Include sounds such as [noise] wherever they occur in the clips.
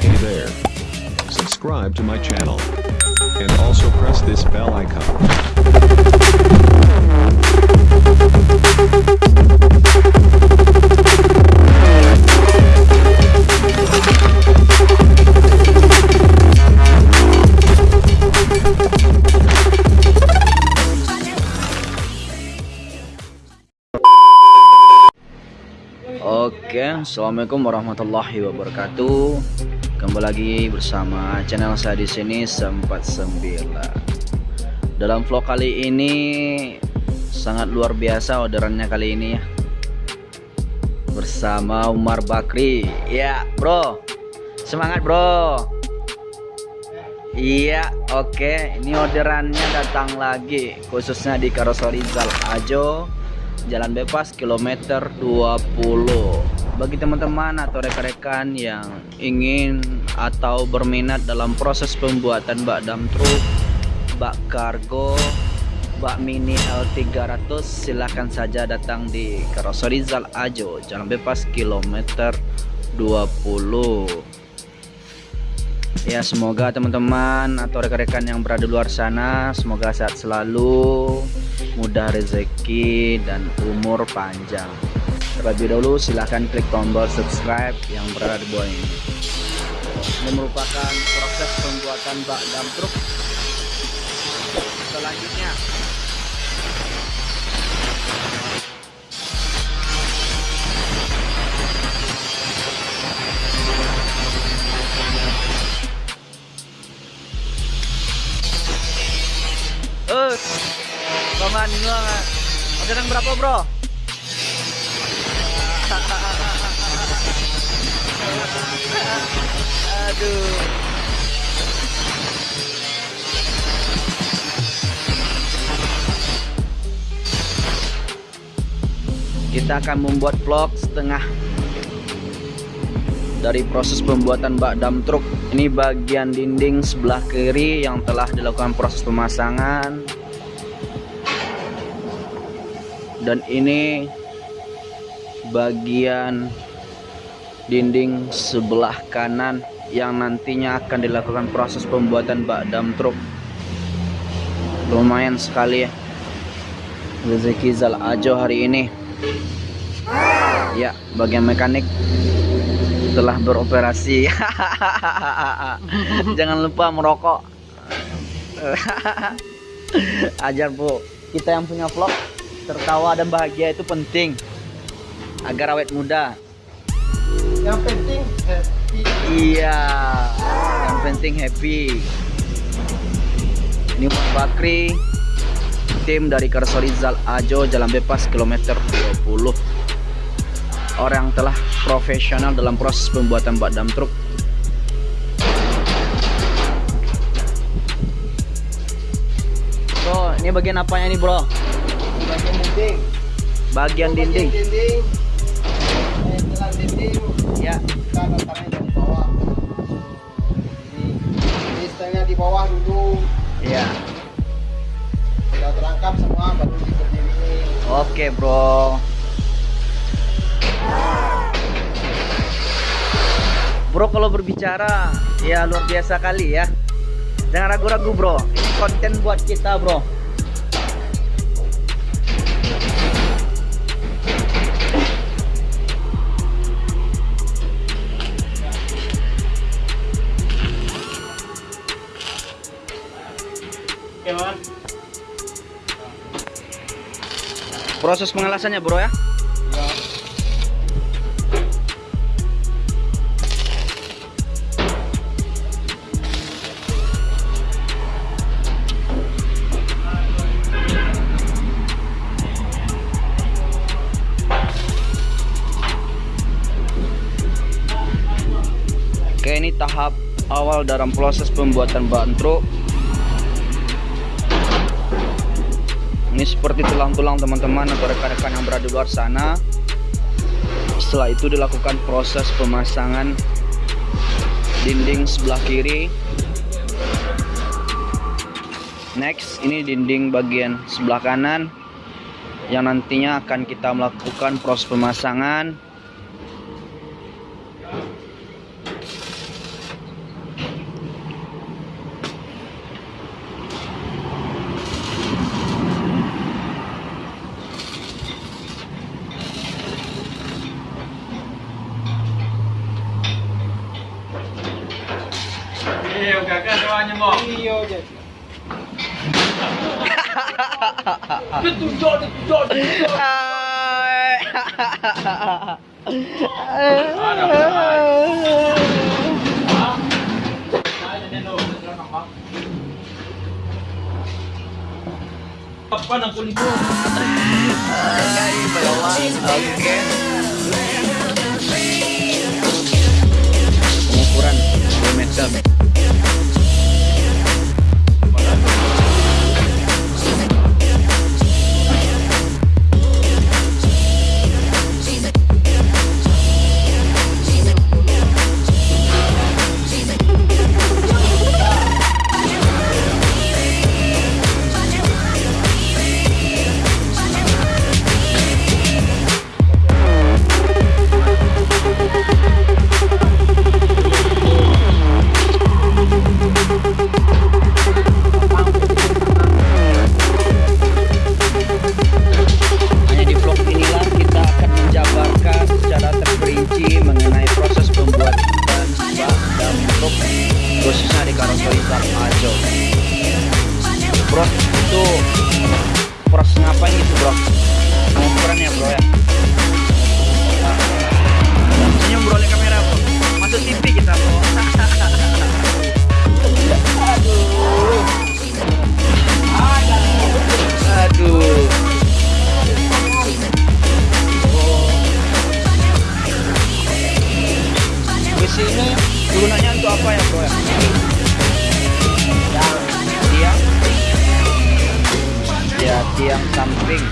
Hey there. Subscribe to my channel. And also press this bell icon. Assalamualaikum warahmatullahi wabarakatuh. Kembali lagi bersama channel saya di sini sempat sembilan. Dalam vlog kali ini sangat luar biasa orderannya kali ini ya. Bersama Umar Bakri. Ya, bro. Semangat, bro. Iya, oke. Ini orderannya datang lagi khususnya di Karoseri Zal Ajo Jalan Bebas kilometer 20 Bagi teman-teman atau rekan-rekan yang ingin atau berminat dalam proses pembuatan bak dam truk bak kargo bak mini L300 silahkan saja datang di Karoseri Zal Ajo Jalan Bebas kilometer 20 Ya semoga teman-teman atau rekan-rekan yang berada di luar sana semoga sehat selalu, mudah rezeki dan umur panjang. Terlebih dahulu silahkan klik tombol subscribe yang berada di bawah ini. Ini merupakan proses pembuatan bak dam truk. Selanjutnya Eh, Roman banget. Orderan berapa, Bro? [laughs] Aduh. Kita akan membuat vlog setengah dari proses pembuatan bak dam truk. Ini bagian dinding sebelah kiri yang telah dilakukan proses pemasangan. Dan ini bagian dinding sebelah kanan yang nantinya akan dilakukan proses pembuatan bak dam truk. Lumayan sekali ya. Rezeki Zal Ajo hari ini ya bagian mekanik telah beroperasi. [laughs] Jangan lupa merokok. [laughs] Ajar bu. Kita yang punya vlog tertawa dan bahagia itu penting agar awet muda. Yang penting happy. iya yang penting happy. Ini Bakri tim dari Karsori Zal Ajo Jalan Bebas kilometer 20 orang telah profesional dalam proses pembuatan bak dam truk bro ini bagian apanya nih bro Bagian dinding. bagian dinding Bagian dinding. Dinding. ya dari bawah. Ini, ini setengah di bawah dulu. ya Terangkap semua baru diberdiriin. oke bro. Bro kalau berbicara ya luar biasa kali ya. Jangan ragu-ragu bro. Ini konten buat kita bro proses pengelasannya bro ya. Oke ini tahap awal dalam proses pembuatan bahan truk seperti tulang-tulang teman-teman atau rekan-rekan yang berada di luar sana. Setelah itu dilakukan proses pemasangan dinding sebelah kiri. Next ini dinding bagian sebelah kanan yang nantinya akan kita melakukan proses pemasangan Iya je. Apa nak kulit Oke. Pengukuran 2 meter. Ajo. Bro, itu proses ngapain gitu bro? Pengukuran ya bro ya? Senyum bro oleh kamera bro. Masuk TV kita bro. Aduh. Aduh. Besi ini gunanya untuk apa ya bro ya? Tiang samping.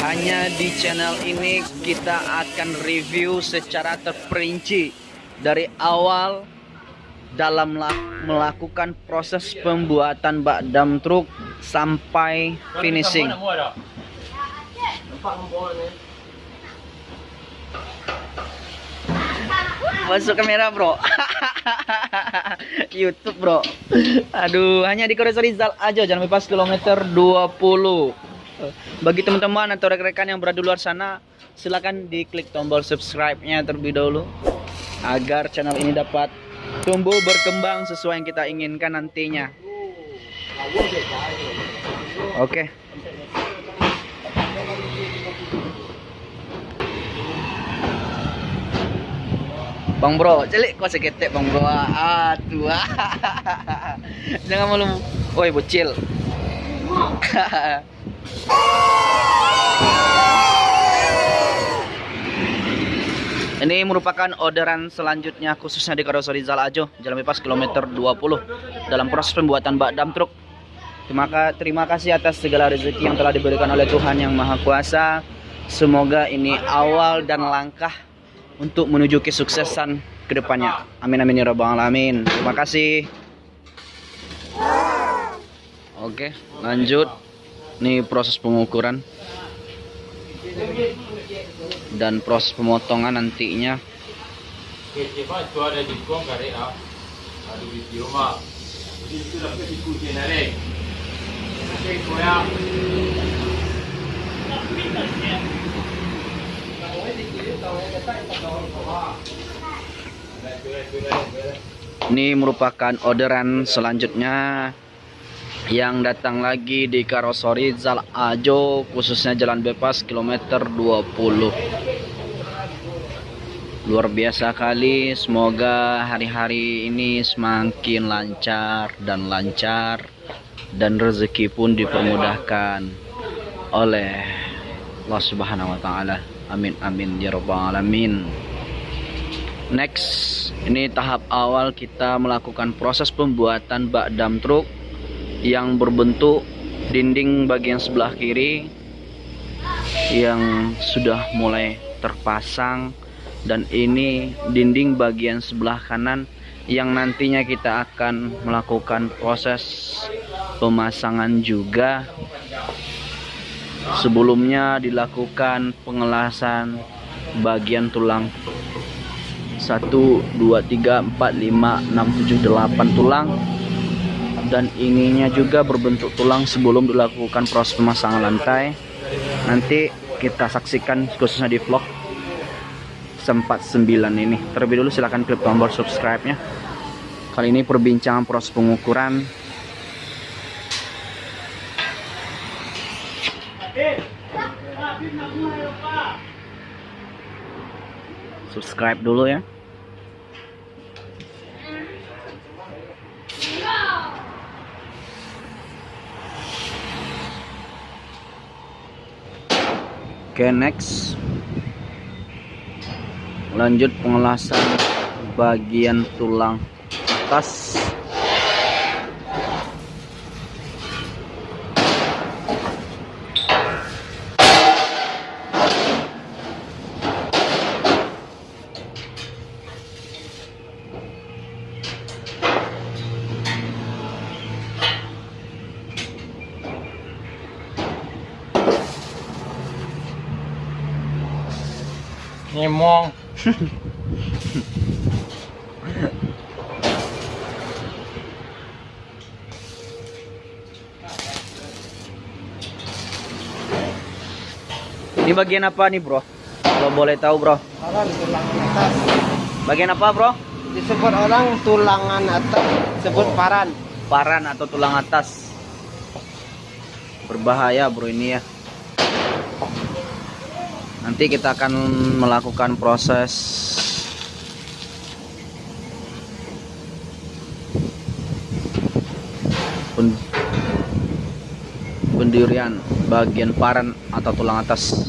Hanya di channel ini kita akan review secara terperinci dari awal dalam mela- melakukan proses pembuatan bak dam truk sampai finishing. Masuk kamera bro [laughs] [laughs] YouTube bro. Aduh hanya di Korea Rizal aja Jangan lepas kilometer 20 Bagi teman-teman atau rekan-rekan yang berada di luar sana Silakan diklik tombol subscribe-nya terlebih dahulu Agar channel ini dapat tumbuh berkembang sesuai yang kita inginkan nantinya. Oke Bang bro, celik kau seketek bang bro. Ah, tua. [laughs] Jangan malu. Oi, bocil. [laughs] Ini merupakan orderan selanjutnya khususnya di Karoseri Zal Ajo, Jalan Bebas kilometer 20 dalam proses pembuatan bak dam truk. Terima, terima kasih atas segala rezeki yang telah diberikan oleh Tuhan yang Maha Kuasa. Semoga ini awal dan langkah untuk menuju kesuksesan ke depannya. Amin amin ya rabbal alamin. Terima kasih. Oke, lanjut. Ini proses pengukuran dan proses pemotongan nantinya. Ini merupakan orderan selanjutnya yang datang lagi di Karosori Zal Ajo khususnya Jalan Bebas kilometer 20. Luar biasa kali, semoga hari-hari ini semakin lancar dan lancar dan rezeki pun dipermudahkan oleh Allah Subhanahu wa taala. Amin amin ya rabbal alamin. Next, ini tahap awal kita melakukan proses pembuatan bak dam truk yang berbentuk dinding bagian sebelah kiri yang sudah mulai terpasang dan ini dinding bagian sebelah kanan yang nantinya kita akan melakukan proses pemasangan juga sebelumnya dilakukan pengelasan bagian tulang. 1 2 3 4 5 6 7 8 tulang. Dan ininya juga berbentuk tulang sebelum dilakukan proses pemasangan lantai. Nanti kita saksikan khususnya di vlog sempat 9 ini. Terlebih dulu silahkan klik tombol subscribe nya kali ini perbincangan proses pengukuran subscribe dulu ya. Oke next. Lanjut pengelasan bagian tulang atas Nyemong. ini bagian apa nih bro kalau boleh tahu bro Paran tulangan atas. bagian apa bro Disebut orang tulangan atas, sebut Oh. paran. paran atau tulang atas berbahaya bro ini ya nanti kita akan melakukan proses. Pen- pendirian bagian paran atau tulang atas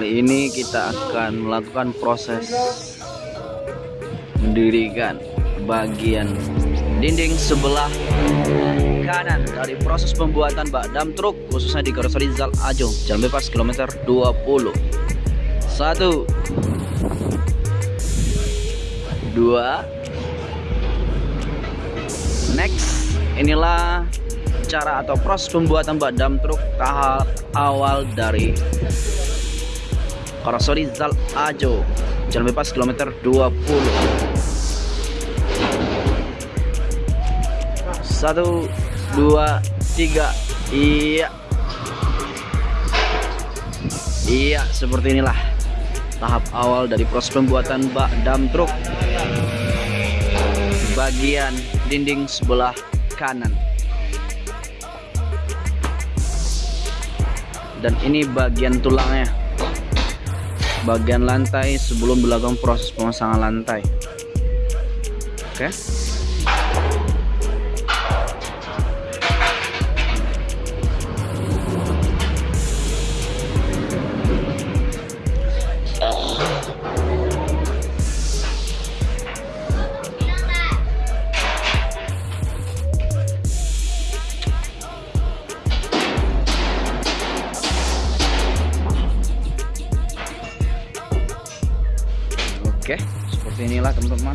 Kali ini kita akan melakukan proses mendirikan bagian dinding sebelah kanan dari proses pembuatan bak dam truk khususnya di Karoseri Zal Ajo Jalan Bebas kilometer 20 satu dua next inilah cara atau proses pembuatan bak dam truk tahap awal dari Karoseri Zal Ajo. Jalan Bebas kilometer 20 Satu Dua Tiga. Iya. Iya seperti inilah Tahap awal dari proses pembuatan bak dam truk. Bagian dinding sebelah kanan. Dan ini bagian tulangnya bagian lantai sebelum dilakukan proses pemasangan lantai. Oke. Oke, seperti inilah teman-teman.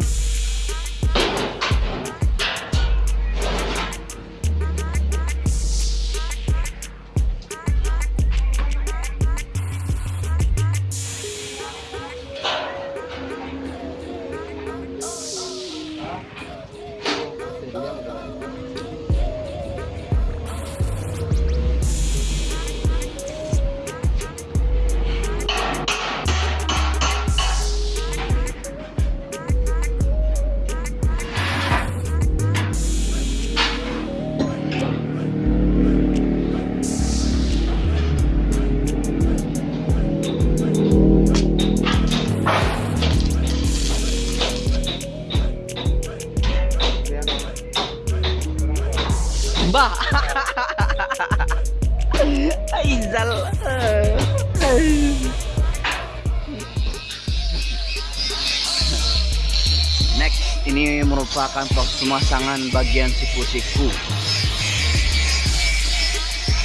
Ini merupakan proses pemasangan bagian siku-siku.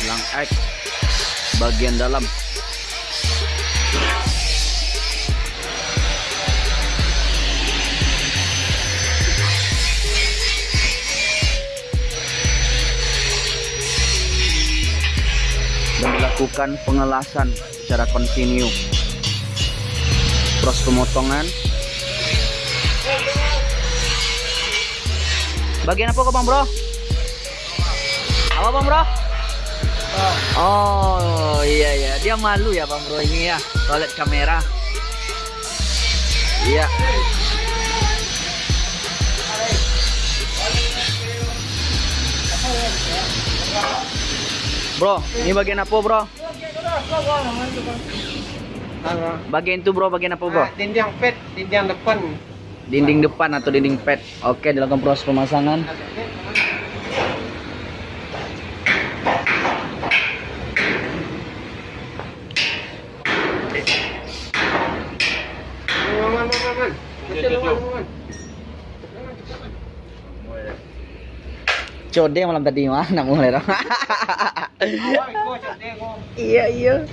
Lang X bagian dalam. dan dilakukan pengelasan secara kontinu. Proses pemotongan. Bagian apa kok bang bro? Apa bang bro? Oh iya iya dia malu ya bang bro ini ya toilet kamera. Iya. Bro, ini bagian apa bro? Bagian itu bro, bagian apa bro? Ah, dinding pet, dinding depan. Dinding depan atau dinding pad. Oke, dilakukan proses pemasangan. Man, man, man, man. Kecil, man, man. Code malam tadi mana mulai dong. Iya iya.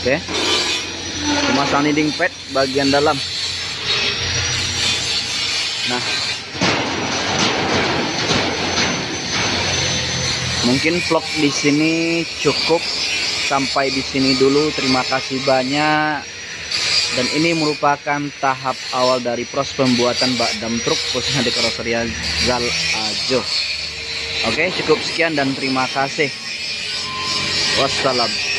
Oke. Pemasangan dinding pad bagian dalam. Nah, Mungkin vlog di sini cukup sampai di sini dulu. Terima kasih banyak. Dan ini merupakan tahap awal dari proses pembuatan bak dam truk khususnya di karoseria Zal Ajo. Oke, cukup sekian dan terima kasih. Wassalam.